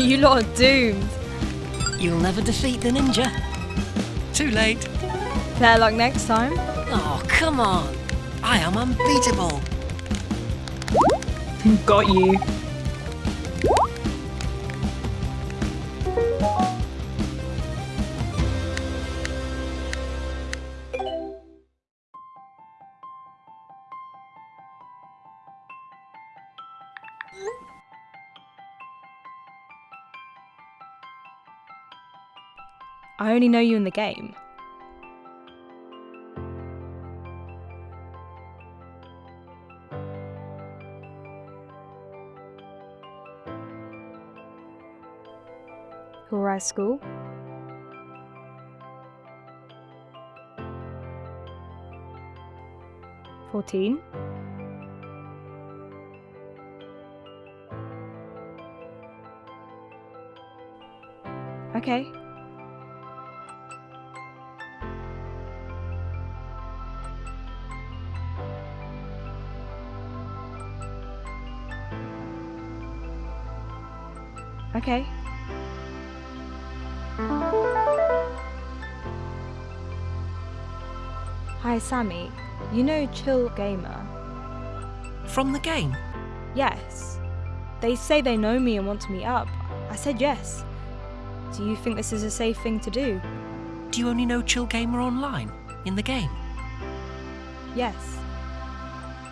you lot are doomed. You'll never defeat the ninja. Too late. Better luck next time. Oh, come on. I am unbeatable. Got you. I only know you in the game. Who Horai School. Fourteen. Okay. Okay. Hi, Sammy. You know Chill Gamer? From the game? Yes. They say they know me and want to meet up. I said yes. Do you think this is a safe thing to do? Do you only know Chill Gamer online? In the game? Yes.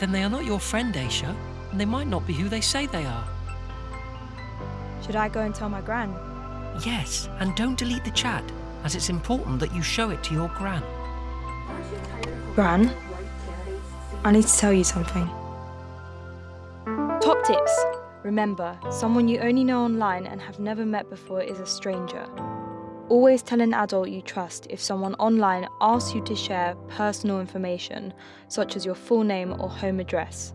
Then they are not your friend, Aisha, and they might not be who they say they are. Should I go and tell my gran? Yes, and don't delete the chat, as it's important that you show it to your gran. Gran, I need to tell you something. Top tips. Remember, someone you only know online and have never met before is a stranger. Always tell an adult you trust if someone online asks you to share personal information, such as your full name or home address.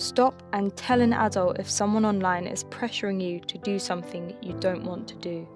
Stop and tell an adult if someone online is pressuring you to do something you don't want to do.